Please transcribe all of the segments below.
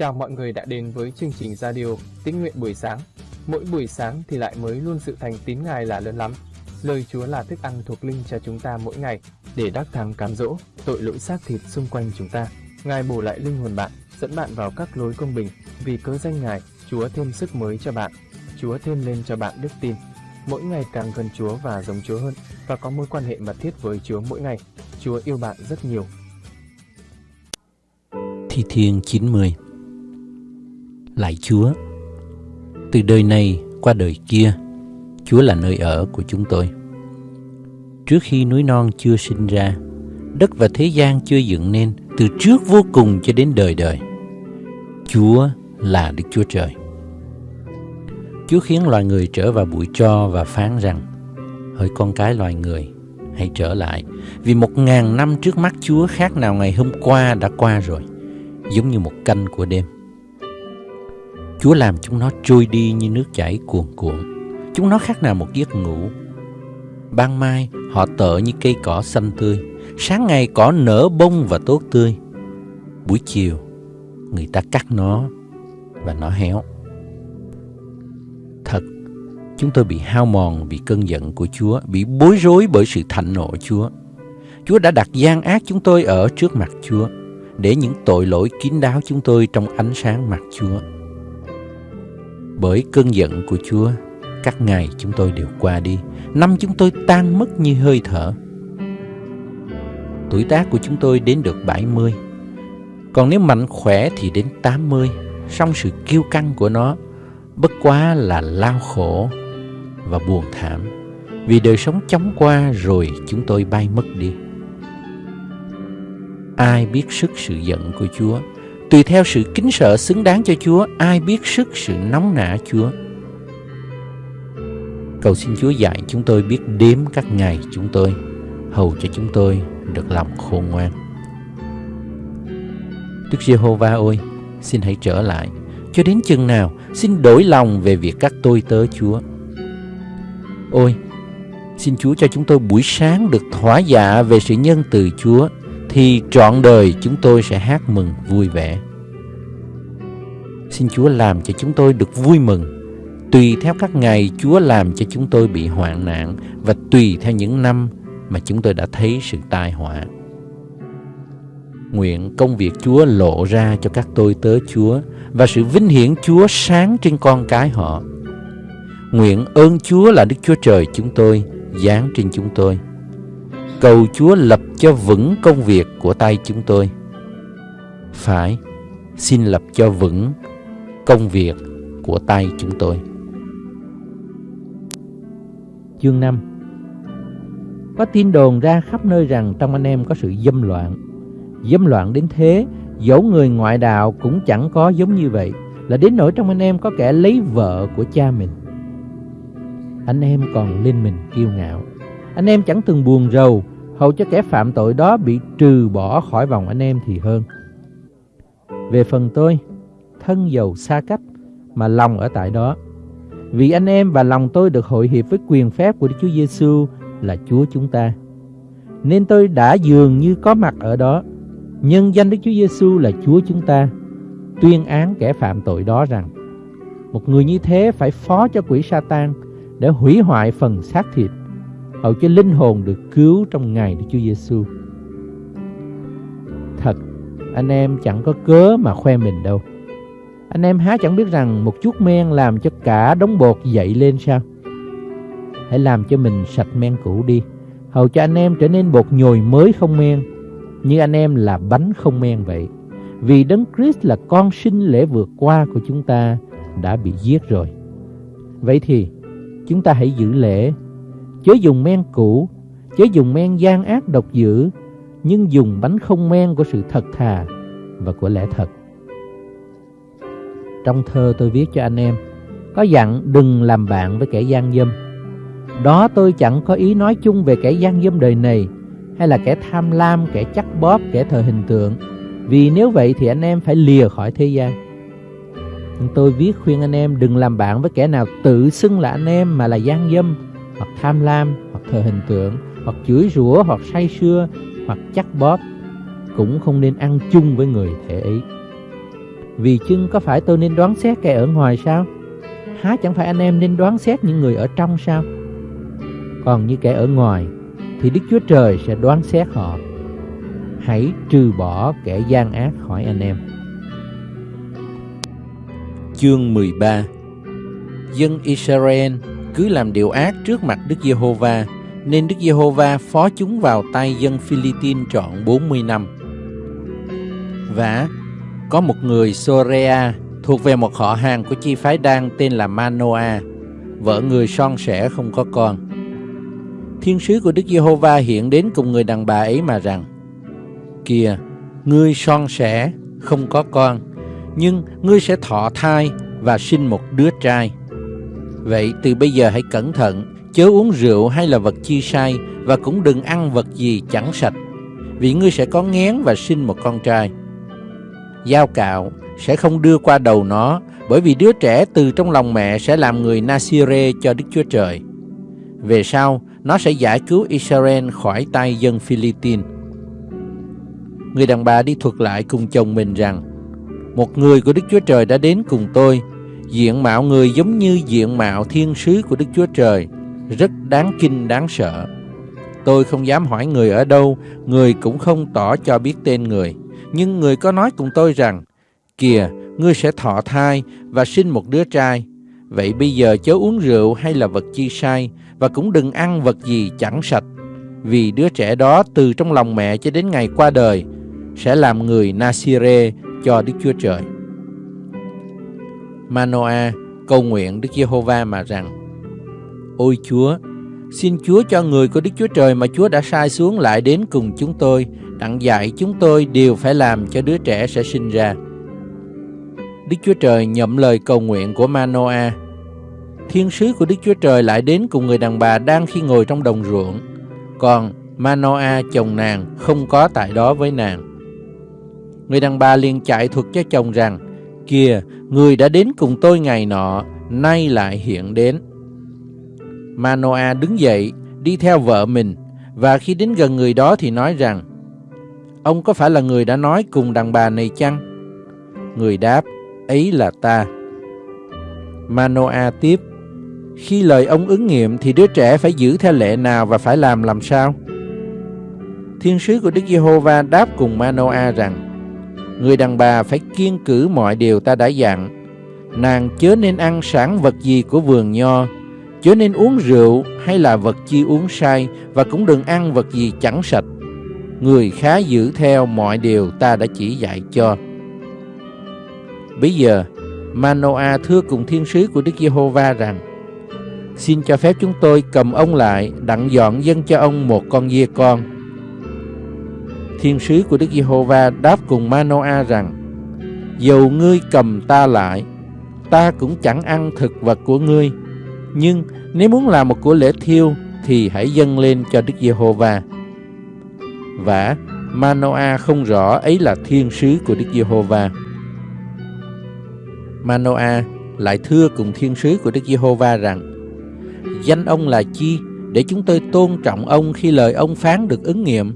Chào mọi người đã đến với chương trình radio Tín nguyện buổi sáng. Mỗi buổi sáng thì lại mới luôn sự thành tín Ngài là lớn lắm. Lời Chúa là thức ăn thuộc linh cho chúng ta mỗi ngày để đắc thắng cám dỗ tội lỗi xác thịt xung quanh chúng ta. Ngài bổ lại linh hồn bạn, dẫn bạn vào các lối công bình. Vì cớ danh Ngài, Chúa thêm sức mới cho bạn. Chúa thêm lên cho bạn đức tin. Mỗi ngày càng gần Chúa và giống Chúa hơn và có mối quan hệ mật thiết với Chúa mỗi ngày. Chúa yêu bạn rất nhiều. Thi Thiên 90 Lạy Chúa. Từ đời này qua đời kia, Chúa là nơi ở của chúng tôi. Trước khi núi non chưa sinh ra, Đất và thế gian chưa dựng nên Từ trước vô cùng cho đến đời đời, Chúa là Đức Chúa Trời. Chúa khiến loài người trở vào bụi tro và phán rằng, Hỡi con cái loài người, Hãy trở lại, Vì một ngàn năm trước mắt Chúa khác nào ngày hôm qua đã qua rồi, Giống như một canh của đêm. Chúa làm chúng nó trôi đi như nước chảy cuồn cuộn. Chúng nó khác nào một giấc ngủ. Ban mai họ tợ như cây cỏ xanh tươi. Sáng ngày cỏ nở bông và tốt tươi. Buổi chiều người ta cắt nó và nó héo. Thật, chúng tôi bị hao mòn vì cơn giận của Chúa, bị bối rối bởi sự thạnh nộ Chúa. Chúa đã đặt gian ác chúng tôi ở trước mặt Chúa, để những tội lỗi kín đáo chúng tôi trong ánh sáng mặt Chúa bởi cơn giận của Chúa, các ngày chúng tôi đều qua đi, năm chúng tôi tan mất như hơi thở. Tuổi tác của chúng tôi đến được 70, còn nếu mạnh khỏe thì đến 80, song sự kiêu căng của nó bất quá là lao khổ và buồn thảm, vì đời sống chóng qua rồi chúng tôi bay mất đi. Ai biết sức sự giận của Chúa? Tùy theo sự kính sợ xứng đáng cho Chúa, ai biết sức sự nóng nả Chúa. Cầu xin Chúa dạy chúng tôi biết đếm các ngày chúng tôi, hầu cho chúng tôi được lòng khôn ngoan. Đức Giê-hô-va ơi, xin hãy trở lại, cho đến chừng nào xin đổi lòng về việc các tôi tớ Chúa. Ôi, xin Chúa cho chúng tôi buổi sáng được thỏa dạ về sự nhân từ Chúa thì trọn đời chúng tôi sẽ hát mừng vui vẻ. Xin Chúa làm cho chúng tôi được vui mừng, tùy theo các ngày Chúa làm cho chúng tôi bị hoạn nạn và tùy theo những năm mà chúng tôi đã thấy sự tai họa. Nguyện công việc Chúa lộ ra cho các tôi tớ Chúa và sự vinh hiển Chúa sáng trên con cái họ. Nguyện ơn Chúa là Đức Chúa Trời chúng tôi, giáng trên chúng tôi cầu Chúa lập cho vững công việc của tay chúng tôi. Phải, xin lập cho vững công việc của tay chúng tôi. Chương 5 Có tin đồn ra khắp nơi rằng trong anh em có sự dâm loạn. Dâm loạn đến thế, dẫu người ngoại đạo cũng chẳng có giống như vậy, là đến nỗi trong anh em có kẻ lấy vợ của cha mình. Anh em còn lên mình kiêu ngạo. Anh em chẳng từng buồn rầu hầu cho kẻ phạm tội đó bị trừ bỏ khỏi vòng anh em thì hơn. Về phần tôi, thân giàu xa cách mà lòng ở tại đó. Vì anh em và lòng tôi được hội hiệp với quyền phép của Đức Chúa Giêsu là Chúa chúng ta. Nên tôi đã dường như có mặt ở đó, nhân danh Đức Chúa Giêsu là Chúa chúng ta, tuyên án kẻ phạm tội đó rằng một người như thế phải phó cho quỷ Satan để hủy hoại phần xác thịt hầu cho linh hồn được cứu trong ngày Đức Chúa Giêsu. Thật, anh em chẳng có cớ mà khoe mình đâu. Anh em há chẳng biết rằng một chút men làm cho cả đống bột dậy lên sao? Hãy làm cho mình sạch men cũ đi, hầu cho anh em trở nên bột nhồi mới không men, như anh em là bánh không men vậy. Vì Đấng Christ là con sinh lễ vượt qua của chúng ta đã bị giết rồi. Vậy thì chúng ta hãy giữ lễ chớ dùng men cũ, chớ dùng men gian ác độc dữ, nhưng dùng bánh không men của sự thật thà và của lẽ thật. Trong thơ tôi viết cho anh em, có dặn đừng làm bạn với kẻ gian dâm. Đó tôi chẳng có ý nói chung về kẻ gian dâm đời này, hay là kẻ tham lam, kẻ chắc bóp, kẻ thờ hình tượng. Vì nếu vậy thì anh em phải lìa khỏi thế gian. Nhưng tôi viết khuyên anh em đừng làm bạn với kẻ nào tự xưng là anh em mà là gian dâm, hoặc tham lam, hoặc thờ hình tượng, hoặc chửi rủa, hoặc say sưa, hoặc chắc bóp, cũng không nên ăn chung với người thể ấy. Vì chưng có phải tôi nên đoán xét kẻ ở ngoài sao? Há chẳng phải anh em nên đoán xét những người ở trong sao? Còn như kẻ ở ngoài thì Đức Chúa Trời sẽ đoán xét họ. Hãy trừ bỏ kẻ gian ác khỏi anh em. Chương 13 Dân Israel cứ làm điều ác trước mặt Đức Giê-hô-va, nên Đức Giê-hô-va phó chúng vào tay dân Philippines trọn 40 năm. Và có một người Sorea thuộc về một họ hàng của chi phái Đan tên là Manoa, vợ người son sẻ không có con. Thiên sứ của Đức Giê-hô-va hiện đến cùng người đàn bà ấy mà rằng: Kìa, ngươi son sẻ không có con, nhưng ngươi sẽ thọ thai và sinh một đứa trai. Vậy từ bây giờ hãy cẩn thận, chớ uống rượu hay là vật chi sai và cũng đừng ăn vật gì chẳng sạch, vì ngươi sẽ có ngén và sinh một con trai. Dao cạo sẽ không đưa qua đầu nó, bởi vì đứa trẻ từ trong lòng mẹ sẽ làm người Nasire cho Đức Chúa Trời. Về sau, nó sẽ giải cứu Israel khỏi tay dân Philippines. Người đàn bà đi thuật lại cùng chồng mình rằng, một người của Đức Chúa Trời đã đến cùng tôi, diện mạo người giống như diện mạo thiên sứ của Đức Chúa Trời, rất đáng kinh đáng sợ. Tôi không dám hỏi người ở đâu, người cũng không tỏ cho biết tên người. Nhưng người có nói cùng tôi rằng, Kìa, ngươi sẽ thọ thai và sinh một đứa trai. Vậy bây giờ chớ uống rượu hay là vật chi sai, và cũng đừng ăn vật gì chẳng sạch. Vì đứa trẻ đó từ trong lòng mẹ cho đến ngày qua đời, sẽ làm người Nasire cho Đức Chúa Trời. Manoa cầu nguyện Đức Giê-hô-va mà rằng Ôi Chúa, xin Chúa cho người của Đức Chúa Trời mà Chúa đã sai xuống lại đến cùng chúng tôi, đặng dạy chúng tôi đều phải làm cho đứa trẻ sẽ sinh ra. Đức Chúa Trời nhậm lời cầu nguyện của Manoa. Thiên sứ của Đức Chúa Trời lại đến cùng người đàn bà đang khi ngồi trong đồng ruộng, còn Manoa chồng nàng không có tại đó với nàng. Người đàn bà liền chạy thuật cho chồng rằng, Kìa, người đã đến cùng tôi ngày nọ, nay lại hiện đến. Manoa đứng dậy, đi theo vợ mình, và khi đến gần người đó thì nói rằng, Ông có phải là người đã nói cùng đàn bà này chăng? Người đáp, ấy là ta. Manoa tiếp, khi lời ông ứng nghiệm thì đứa trẻ phải giữ theo lệ nào và phải làm làm sao? Thiên sứ của Đức Giê-hô-va đáp cùng Manoa rằng, Người đàn bà phải kiên cử mọi điều ta đã dặn. Nàng chớ nên ăn sản vật gì của vườn nho, chớ nên uống rượu hay là vật chi uống sai và cũng đừng ăn vật gì chẳng sạch. Người khá giữ theo mọi điều ta đã chỉ dạy cho. Bây giờ, Manoa thưa cùng thiên sứ của Đức Giê-hô-va rằng: Xin cho phép chúng tôi cầm ông lại, đặng dọn dân cho ông một con dê con Thiên sứ của Đức Giê-hô-va đáp cùng Manoa rằng: Dầu ngươi cầm ta lại, ta cũng chẳng ăn thực vật của ngươi. Nhưng nếu muốn làm một của lễ thiêu thì hãy dâng lên cho Đức Giê-hô-va. Và Manoa không rõ ấy là thiên sứ của Đức Giê-hô-va. Manoa lại thưa cùng thiên sứ của Đức Giê-hô-va rằng: Danh ông là chi để chúng tôi tôn trọng ông khi lời ông phán được ứng nghiệm?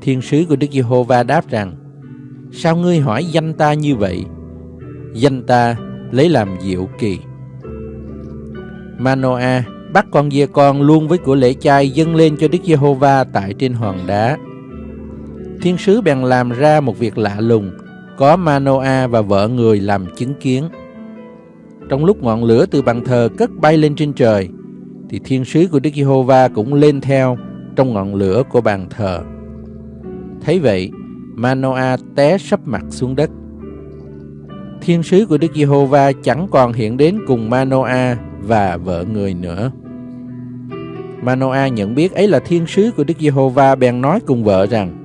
Thiên sứ của Đức Giê-hô-va đáp rằng, Sao ngươi hỏi danh ta như vậy? Danh ta lấy làm diệu kỳ. Manoa bắt con dê con luôn với của lễ chay dâng lên cho Đức Giê-hô-va tại trên hòn đá. Thiên sứ bèn làm ra một việc lạ lùng, có Manoa và vợ người làm chứng kiến. Trong lúc ngọn lửa từ bàn thờ cất bay lên trên trời, thì thiên sứ của Đức Giê-hô-va cũng lên theo trong ngọn lửa của bàn thờ. Thấy vậy, Manoa té sấp mặt xuống đất. Thiên sứ của Đức Giê-hô-va chẳng còn hiện đến cùng Manoa và vợ người nữa. Manoa nhận biết ấy là thiên sứ của Đức Giê-hô-va bèn nói cùng vợ rằng: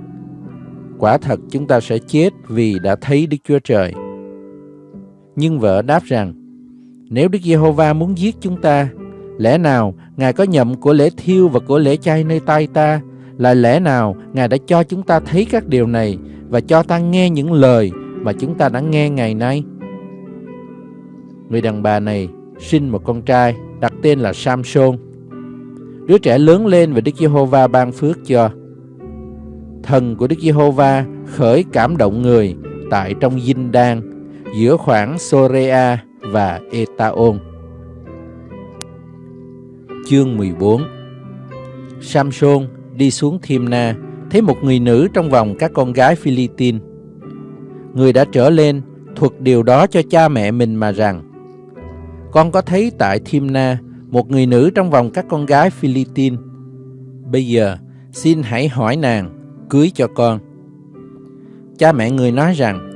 Quả thật chúng ta sẽ chết vì đã thấy Đức Chúa Trời. Nhưng vợ đáp rằng: Nếu Đức Giê-hô-va muốn giết chúng ta, lẽ nào Ngài có nhậm của lễ thiêu và của lễ chay nơi tay ta là lẽ nào Ngài đã cho chúng ta thấy các điều này và cho ta nghe những lời mà chúng ta đã nghe ngày nay? Người đàn bà này sinh một con trai đặt tên là Samson. Đứa trẻ lớn lên và Đức Giê-hô-va ban phước cho. Thần của Đức Giê-hô-va khởi cảm động người tại trong Dinh Đan, giữa khoảng Sorea và Etaon. Chương 14 Samson đi xuống Thimna, thấy một người nữ trong vòng các con gái Philippines. Người đã trở lên, thuật điều đó cho cha mẹ mình mà rằng, Con có thấy tại Thimna một người nữ trong vòng các con gái Philippines. Bây giờ, xin hãy hỏi nàng, cưới cho con. Cha mẹ người nói rằng,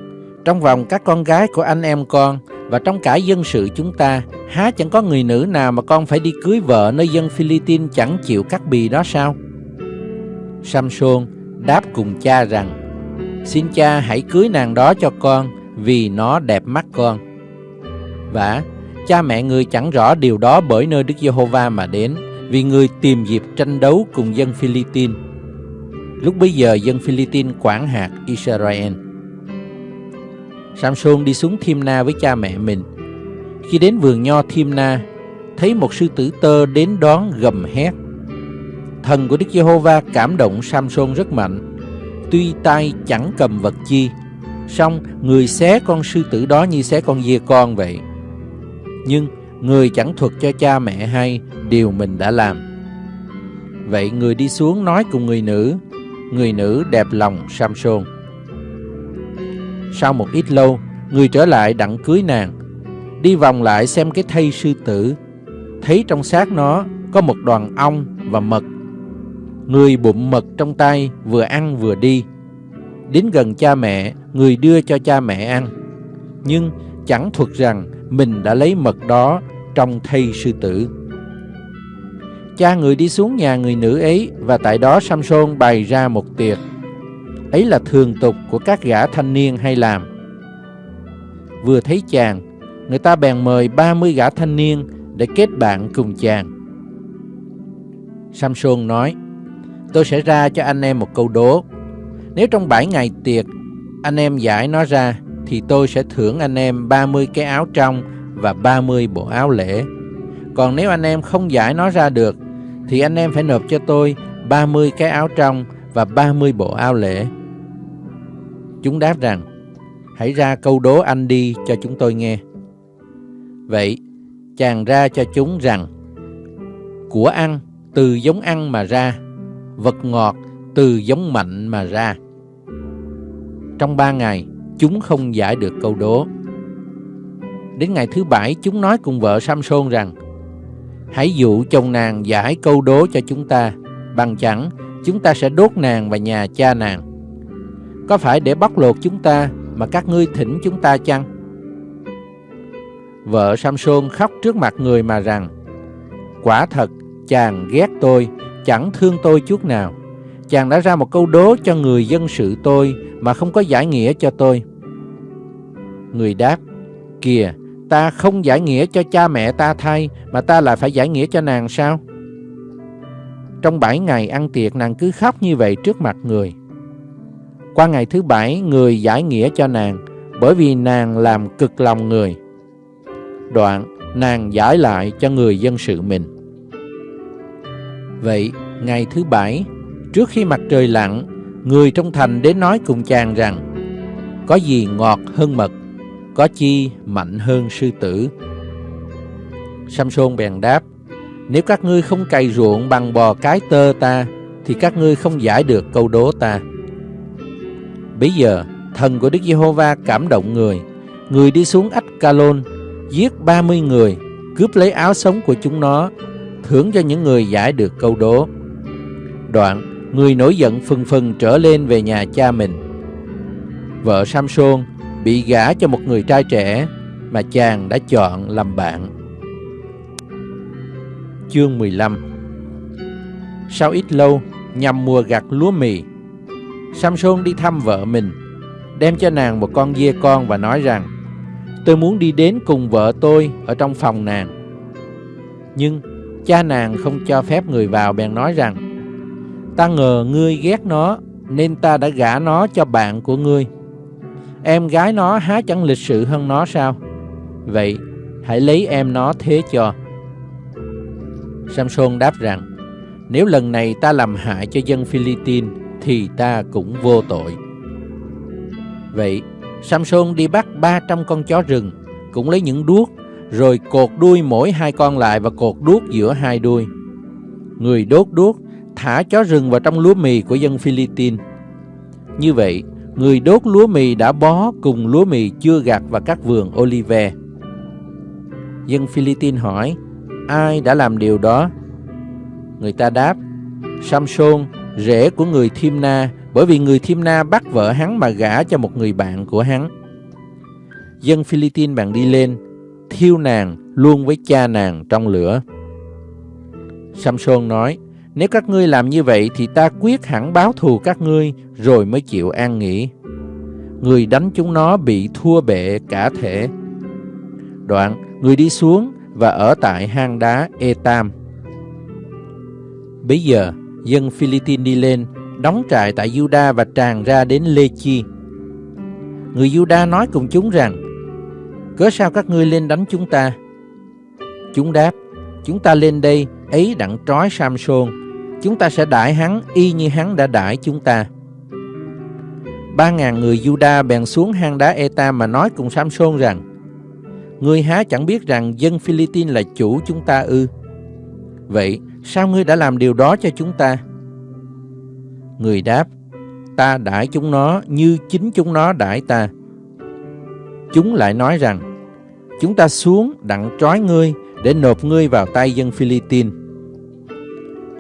trong vòng các con gái của anh em con và trong cả dân sự chúng ta, há chẳng có người nữ nào mà con phải đi cưới vợ nơi dân Philippines chẳng chịu cắt bì đó sao? Samson đáp cùng cha rằng, xin cha hãy cưới nàng đó cho con vì nó đẹp mắt con. Và cha mẹ người chẳng rõ điều đó bởi nơi Đức Giê-hô-va mà đến, vì người tìm dịp tranh đấu cùng dân Philippines. Lúc bấy giờ dân Philippines quản hạt Israel. Samson đi xuống Thimna với cha mẹ mình. Khi đến vườn nho Thimna, thấy một sư tử tơ đến đón gầm hét. Thần của Đức Giê-hô-va cảm động Samson rất mạnh. Tuy tay chẳng cầm vật chi, song người xé con sư tử đó như xé con dê con vậy. Nhưng người chẳng thuật cho cha mẹ hay điều mình đã làm. Vậy người đi xuống nói cùng người nữ, người nữ đẹp lòng Samson. Sau một ít lâu, người trở lại đặng cưới nàng, đi vòng lại xem cái thây sư tử, thấy trong xác nó có một đoàn ong và mật. Người bụng mật trong tay vừa ăn vừa đi. Đến gần cha mẹ, người đưa cho cha mẹ ăn. Nhưng chẳng thuật rằng mình đã lấy mật đó trong thây sư tử. Cha người đi xuống nhà người nữ ấy và tại đó Samson bày ra một tiệc. Ấy là thường tục của các gã thanh niên hay làm. Vừa thấy chàng, người ta bèn mời 30 gã thanh niên để kết bạn cùng chàng. Samson nói, tôi sẽ ra cho anh em một câu đố. Nếu trong 7 ngày tiệc, anh em giải nó ra, thì tôi sẽ thưởng anh em 30 cái áo trong và 30 bộ áo lễ. Còn nếu anh em không giải nó ra được, thì anh em phải nộp cho tôi 30 cái áo trong và 30 bộ áo lễ. Chúng đáp rằng, hãy ra câu đố anh đi cho chúng tôi nghe. Vậy, chàng ra cho chúng rằng, của ăn từ giống ăn mà ra, vật ngọt từ giống mạnh mà ra. Trong ba ngày, chúng không giải được câu đố. Đến ngày thứ bảy, chúng nói cùng vợ Samson rằng, hãy dụ chồng nàng giải câu đố cho chúng ta, bằng chẳng chúng ta sẽ đốt nàng và nhà cha nàng. Có phải để bóc lột chúng ta mà các ngươi thỉnh chúng ta chăng? Vợ Samson khóc trước mặt người mà rằng, quả thật chàng ghét tôi, chẳng thương tôi chút nào. Chàng đã ra một câu đố cho người dân sự tôi mà không có giải nghĩa cho tôi. Người đáp, kìa, ta không giải nghĩa cho cha mẹ ta thay, mà ta lại phải giải nghĩa cho nàng sao? Trong bảy ngày ăn tiệc nàng cứ khóc như vậy trước mặt người. Qua ngày thứ bảy, người giải nghĩa cho nàng, bởi vì nàng làm cực lòng người. Đoạn, nàng giải lại cho người dân sự mình. Vậy, ngày thứ bảy, trước khi mặt trời lặn, người trong thành đến nói cùng chàng rằng, có gì ngọt hơn mật, có chi mạnh hơn sư tử. Samson bèn đáp, nếu các ngươi không cày ruộng bằng bò cái tơ ta, thì các ngươi không giải được câu đố ta. Bây giờ, thần của Đức Giê-hô-va cảm động người. Người đi xuống ách Ca-lôn, giết 30 người, cướp lấy áo sống của chúng nó, thưởng cho những người giải được câu đố. Đoạn, người nổi giận phừng phừng trở lên về nhà cha mình. Vợ Samson bị gả cho một người trai trẻ mà chàng đã chọn làm bạn. Chương 15 Sau ít lâu, nhằm mùa gặt lúa mì, Samson đi thăm vợ mình, đem cho nàng một con dê con và nói rằng Tôi muốn đi đến cùng vợ tôi ở trong phòng nàng. Nhưng cha nàng không cho phép người vào bèn nói rằng Ta ngờ ngươi ghét nó nên ta đã gả nó cho bạn của ngươi. Em gái nó há chẳng lịch sự hơn nó sao? Vậy hãy lấy em nó thế cho. Samson đáp rằng Nếu lần này ta làm hại cho dân Philippines Thì ta cũng vô tội Vậy Samson đi bắt 300 con chó rừng, cũng lấy những đuốc, rồi cột đuôi mỗi hai con lại và cột đuốc giữa hai đuôi. Người đốt đuốc, thả chó rừng vào trong lúa mì của dân Philippines. Như vậy, người đốt lúa mì đã bó cùng lúa mì chưa gặt vào các vườn olive. Dân Philippines hỏi, ai đã làm điều đó? Người ta đáp, Samson, rể của người Thimna, bởi vì người Thimna bắt vợ hắn mà gả cho một người bạn của hắn. Dân Philippines bạn đi lên, thiêu nàng luôn với cha nàng trong lửa. Samson nói, nếu các ngươi làm như vậy thì ta quyết hẳn báo thù các ngươi rồi mới chịu an nghỉ. Người đánh chúng nó bị thua bệ cả thể. Đoạn, người đi xuống và ở tại hang đá Etam. Bây giờ, dân Philippines đi lên, đóng trại tại Juda và tràn ra đến Lê Chi. Người Juda nói cùng chúng rằng, Cớ sao các ngươi lên đánh chúng ta? Chúng đáp, chúng ta lên đây, ấy đặng trói Samson, chúng ta sẽ đãi hắn y như hắn đã đãi chúng ta. Ba ngàn người Juda bèn xuống hang đá Eta mà nói cùng Samson rằng, Ngươi há chẳng biết rằng dân Philippines là chủ chúng ta ư? Vậy sao ngươi đã làm điều đó cho chúng ta? Người đáp, ta đãi chúng nó như chính chúng nó đãi ta. Chúng lại nói rằng, chúng ta xuống đặng trói ngươi để nộp ngươi vào tay dân Philippines.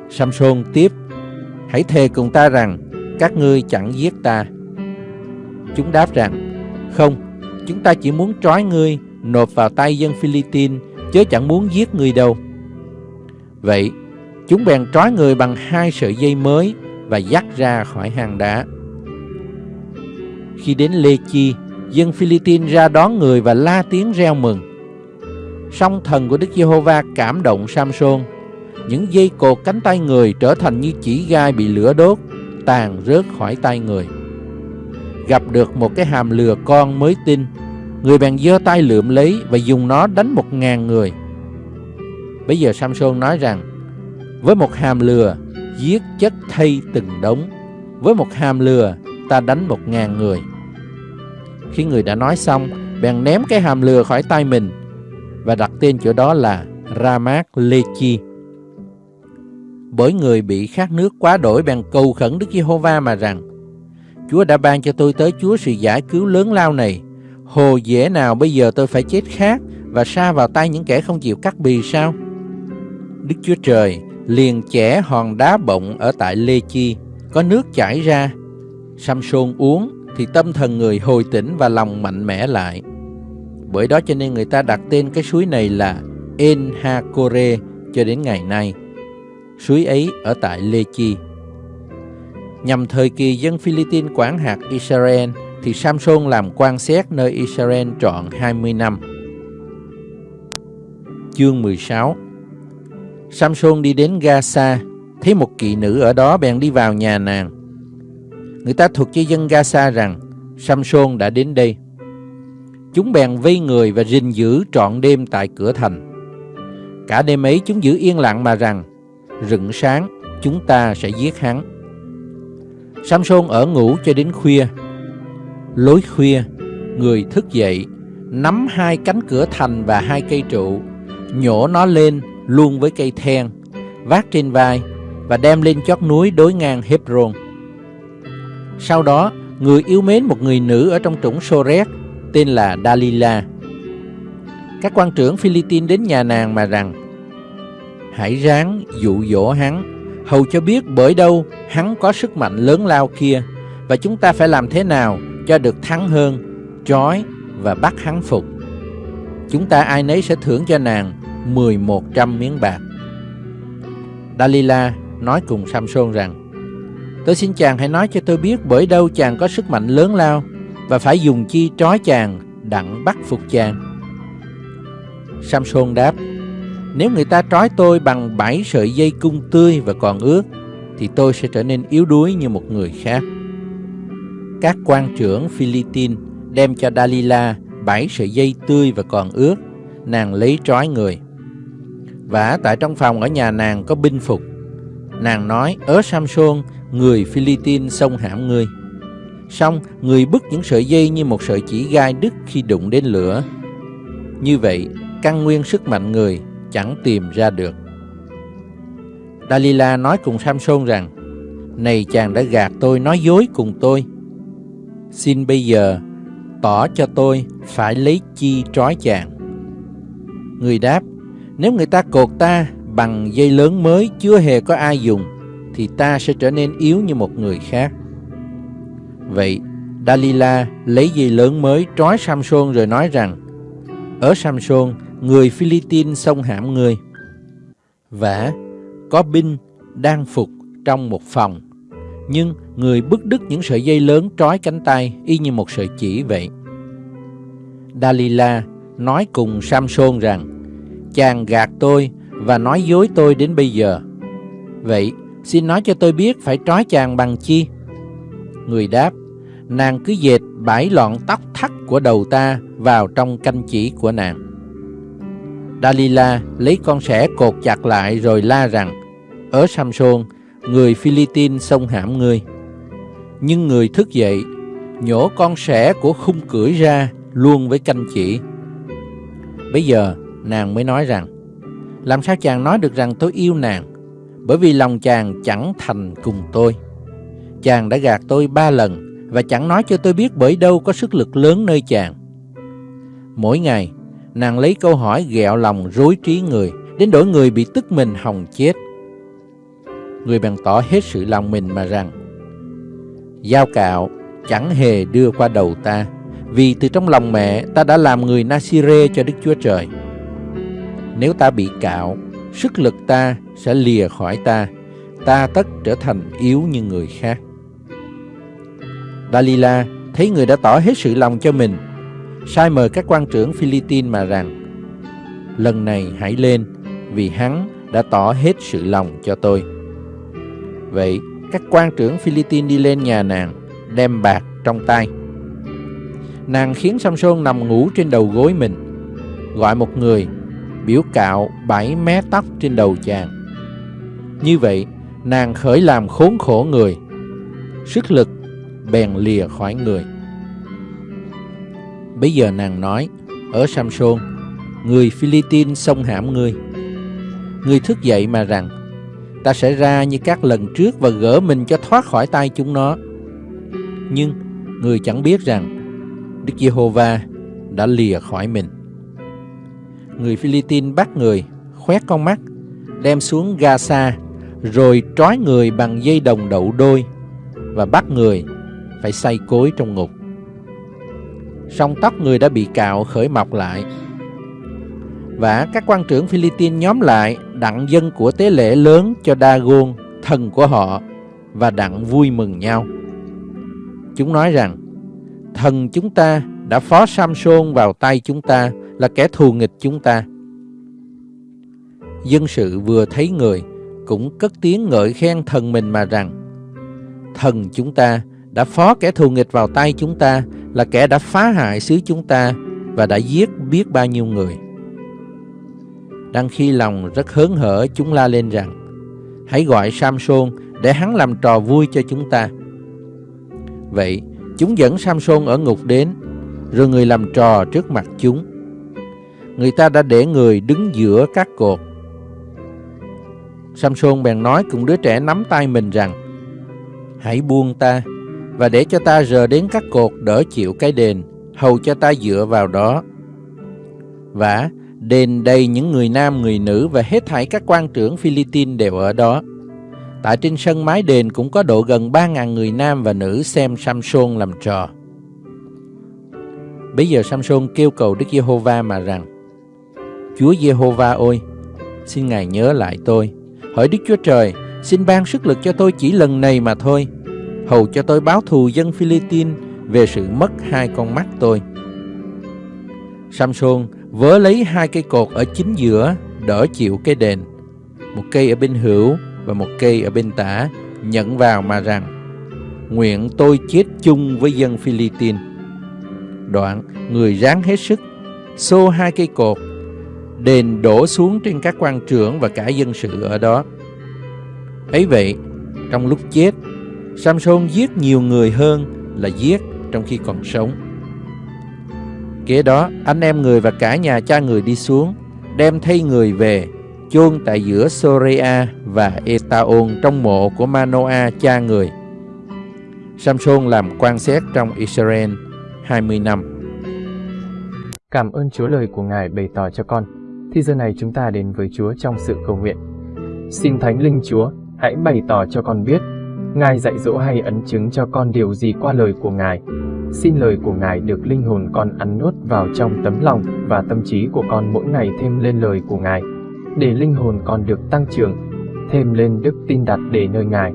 Samson tiếp, hãy thề cùng ta rằng các ngươi chẳng giết ta. Chúng đáp rằng, không, chúng ta chỉ muốn trói ngươi nộp vào tay dân Philippines, chứ chẳng muốn giết ngươi đâu. Vậy, chúng bèn trói người bằng hai sợi dây mới và dắt ra khỏi hang đá. Khi đến Lê Chi, dân Philippines ra đón người và la tiếng reo mừng. Song thần của Đức Giê-hô-va cảm động Samson. Những dây cột cánh tay người trở thành như chỉ gai bị lửa đốt, tàn rớt khỏi tay người. Gặp được một cái hàm lừa con mới tin, người bèn giơ tay lượm lấy và dùng nó đánh một ngàn người. Bây giờ Samson nói rằng, với một hàm lừa, giết chất thay từng đống. Với một hàm lừa, ta đánh một ngàn người. Khi người đã nói xong, bèn ném cái hàm lừa khỏi tay mình. Và đặt tên chỗ đó là Ramat Lechi. Bởi người bị khát nước quá đổi bèn cầu khẩn Đức Giê-hô-va mà rằng Chúa đã ban cho tôi tới Chúa sự giải cứu lớn lao này. Hồ dễ nào bây giờ tôi phải chết khát Và sa vào tay những kẻ không chịu cắt bì sao? Đức Chúa Trời liền chẻ hòn đá bọng ở tại Lê Chi Có nước chảy ra Samson uống thì tâm thần người hồi tỉnh và lòng mạnh mẽ lại. Bởi đó cho nên người ta đặt tên cái suối này là Enhakore cho đến ngày nay. Suối ấy ở tại Lê Chi. Nhằm thời kỳ dân Philippines quản hạt Israel thì Samson làm quan xét nơi Israel trọn 20 năm. Chương 16 Samson đi đến Gaza, thấy một kỵ nữ ở đó bèn đi vào nhà nàng. Người ta thuật cho dân Gaza rằng Samson đã đến đây. Chúng bèn vây người và rình giữ trọn đêm tại cửa thành. Cả đêm ấy chúng giữ yên lặng mà rằng Rựng sáng, chúng ta sẽ giết hắn Samson ở ngủ cho đến khuya Lối khuya, Người thức dậy, Nắm hai cánh cửa thành và hai cây trụ, Nhổ nó lên luôn với cây then, Vác trên vai Và đem lên chót núi đối ngang Hebron sau đó, Người yêu mến một người nữ ở trong trũng Soret, Tên là Dalila. Các quan trưởng Philippines đến nhà nàng mà rằng, Hãy ráng dụ dỗ hắn. Hầu cho biết bởi đâu hắn có sức mạnh lớn lao kia, Và chúng ta phải làm thế nào cho được thắng hơn, Trói và bắt hắn phục. Chúng ta ai nấy sẽ thưởng cho nàng 1100 miếng bạc. Dalila nói cùng Samson rằng Tôi xin chàng hãy nói cho tôi biết bởi đâu chàng có sức mạnh lớn lao Và phải dùng chi trói chàng, đặng bắt phục chàng. Samson đáp, Nếu người ta trói tôi bằng bảy sợi dây cung tươi và còn ướt, Thì tôi sẽ trở nên yếu đuối như một người khác. Các quan trưởng Philippines đem cho Dalila bảy sợi dây tươi và còn ướt, Nàng lấy trói người. Và tại trong phòng ở nhà nàng có binh phục. Nàng nói, ớ Samson người Philippines xông hãm ngươi Xong, người bứt những sợi dây như một sợi chỉ gai đứt khi đụng đến lửa. Như vậy, căn nguyên sức mạnh người chẳng tìm ra được. Dalila nói cùng Samson rằng, Này chàng đã gạt tôi, nói dối cùng tôi. Xin bây giờ tỏ cho tôi phải lấy chi trói chàng. Người đáp, nếu người ta cột ta bằng dây lớn mới chưa hề có ai dùng, thì ta sẽ trở nên yếu như một người khác. Vậy, Dalila lấy dây lớn mới trói Samson rồi nói rằng, Ở Samson, người Philippines xông hãm người. Và có binh đang phục trong một phòng, nhưng người bứt đứt những sợi dây lớn trói cánh tay y như một sợi chỉ vậy. Dalila nói cùng Samson rằng, chàng gạt tôi và nói dối tôi đến bây giờ. Vậy, xin nói cho tôi biết phải trói chàng bằng chi? Người đáp, nàng cứ dệt bãi lọn tóc thắt của đầu ta vào trong canh chỉ của nàng. Dalila lấy con sẻ cột chặt lại rồi la rằng, ở Samson, người Philippines xông hãm ngươi. Nhưng người thức dậy, nhổ con sẻ của khung cưỡi ra luôn với canh chỉ. Bây giờ, nàng mới nói rằng, làm sao chàng nói được rằng tôi yêu nàng, bởi vì lòng chàng chẳng thành cùng tôi. Chàng đã gạt tôi ba lần và chẳng nói cho tôi biết bởi đâu có sức lực lớn nơi chàng. Mỗi ngày, nàng lấy câu hỏi ghẹo lòng rối trí người, đến đổi người bị tức mình hòng chết. Người bèn tỏ hết sự lòng mình mà rằng, Giao cạo chẳng hề đưa qua đầu ta, vì từ trong lòng mẹ ta đã làm người Nasire cho Đức Chúa Trời. Nếu ta bị cạo, sức lực ta sẽ lìa khỏi ta, ta tất trở thành yếu như người khác. Dalila thấy người đã tỏ hết sự lòng cho mình, sai mời các quan trưởng Philippines mà rằng, lần này hãy lên, vì hắn đã tỏ hết sự lòng cho tôi. Vậy, các quan trưởng Philippines đi lên nhà nàng, đem bạc trong tay. Nàng khiến Samson nằm ngủ trên đầu gối mình, gọi một người, biểu cạo bảy mé tóc trên đầu chàng. Như vậy, nàng khởi làm khốn khổ người, sức lực bèn lìa khỏi người. Bây giờ nàng nói, ở Samson, người Philippines xông hãm ngươi. Ngươi thức dậy mà rằng, ta sẽ ra như các lần trước và gỡ mình cho thoát khỏi tay chúng nó. Nhưng người chẳng biết rằng Đức Giê-hô-va đã lìa khỏi mình. Người Philippines bắt người, khoét con mắt, đem xuống Gaza, rồi trói người bằng dây đồng đậu đôi và bắt người phải say cối trong ngục. Song tóc người đã bị cạo khởi mọc lại. Và các quan trưởng Philippines nhóm lại đặng dân của tế lễ lớn cho Dagon, thần của họ, và đặng vui mừng nhau. Chúng nói rằng, thần chúng ta đã phó Samson vào tay chúng ta là kẻ thù nghịch chúng ta. Dân sự vừa thấy người cũng cất tiếng ngợi khen thần mình mà rằng, Thần chúng ta đã phó kẻ thù nghịch vào tay chúng ta, là kẻ đã phá hại xứ chúng ta và đã giết biết bao nhiêu người. Đang khi lòng rất hớn hở, chúng la lên rằng, Hãy gọi Samson để hắn làm trò vui cho chúng ta. Vậy, chúng dẫn Samson ở ngục đến, Rồi người làm trò trước mặt chúng Người ta đã để người đứng giữa các cột Samson bèn nói cùng đứa trẻ nắm tay mình rằng Hãy buông ta và để cho ta rờ đến các cột đỡ chịu cái đền, hầu cho ta dựa vào đó. Và đền đầy những người nam người nữ và hết thảy các quan trưởng Philippines đều ở đó. Tại trên sân mái đền cũng có độ gần 3.000 người nam và nữ xem Samson làm trò. Bây giờ Samson kêu cầu Đức Giê-hô-va mà rằng Chúa Giê-hô-va ơi, xin Ngài nhớ lại tôi. Hỡi Đức Chúa Trời, xin ban sức lực cho tôi chỉ lần này mà thôi hầu cho tôi báo thù dân Philippines về sự mất hai con mắt tôi. Samson vớ lấy hai cây cột ở chính giữa đỡ chịu cái đền, một cây ở bên hữu và một cây ở bên tả, nhận vào mà rằng, nguyện tôi chết chung với dân Philippines. Đoạn, người ráng hết sức, xô hai cây cột, đền đổ xuống trên các quan trưởng và cả dân sự ở đó. ấy vậy, trong lúc chết, Samson giết nhiều người hơn là giết trong khi còn sống. Kế đó, anh em người và cả nhà cha người đi xuống, đem thay người về, chôn tại giữa Sorea và Etaon trong mộ của Manoa cha người. Samson làm quan xét trong Israel 20 năm. Cảm ơn Chúa lời của Ngài bày tỏ cho con. Thì giờ này chúng ta đến với Chúa trong sự cầu nguyện. Xin Thánh Linh Chúa, hãy bày tỏ cho con biết, Ngài dạy dỗ hay ấn chứng cho con điều gì qua lời của Ngài. Xin lời của Ngài được linh hồn con ăn nuốt vào trong tấm lòng và tâm trí của con mỗi ngày thêm lên lời của Ngài, để linh hồn con được tăng trưởng, thêm lên đức tin đặt để nơi Ngài.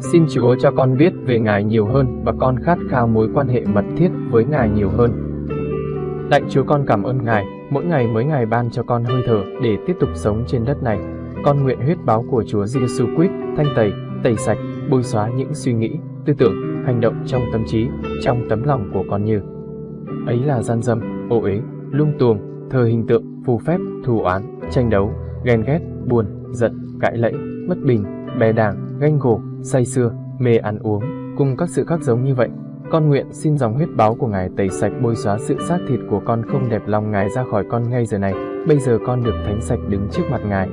Xin Chúa cho con biết về Ngài nhiều hơn và con khát khao mối quan hệ mật thiết với Ngài nhiều hơn. Lạy Chúa con cảm ơn Ngài, mỗi ngày mới ngày ban cho con hơi thở để tiếp tục sống trên đất này. Con nguyện huyết báo của Chúa Giêsu Christ thanh tẩy, tẩy sạch, bôi xóa những suy nghĩ, tư tưởng, hành động trong tâm trí, trong tấm lòng của con như ấy là gian dâm, ô uế, lung tuồng, thờ hình tượng, phù phép, thù oán, tranh đấu, ghen ghét, buồn, giận, cãi lẫy, bất bình, bè đảng, ganh gổ, say xưa, mê ăn uống, cùng các sự khác giống như vậy. Con nguyện xin dòng huyết báo của Ngài tẩy sạch bôi xóa sự xác thịt của con không đẹp lòng Ngài ra khỏi con ngay giờ này. Bây giờ con được thánh sạch đứng trước mặt Ngài.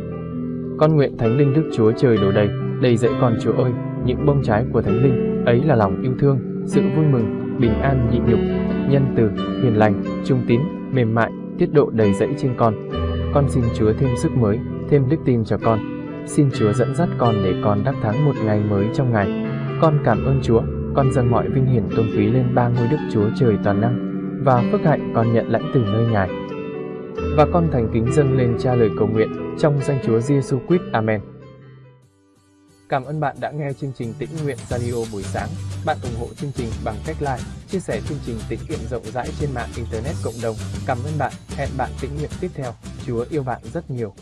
Con nguyện Thánh Linh Đức Chúa Trời đổ đầy, đầy dẫy con Chúa ơi, những bông trái của Thánh Linh, ấy là lòng yêu thương, sự vui mừng, bình an nhịn nhục, nhân từ, hiền lành, trung tín, mềm mại, tiết độ đầy dẫy trên con. Con xin Chúa thêm sức mới, thêm đức tin cho con. Xin Chúa dẫn dắt con để con đắc thắng một ngày mới trong ngày. Con cảm ơn Chúa, con dâng mọi vinh hiển tôn quý lên ba ngôi Đức Chúa Trời toàn năng và phước hạnh con nhận lãnh từ nơi Ngài. Và con thành kính dâng lên cha lời cầu nguyện trong danh Chúa Giêsu Christ. Amen. Cảm ơn bạn đã nghe chương trình Tĩnh Nguyện Radio buổi sáng. Bạn ủng hộ chương trình bằng cách like, chia sẻ chương trình tĩnh nguyện rộng rãi trên mạng Internet cộng đồng. Cảm ơn bạn. Hẹn bạn tĩnh nguyện tiếp theo. Chúa yêu bạn rất nhiều.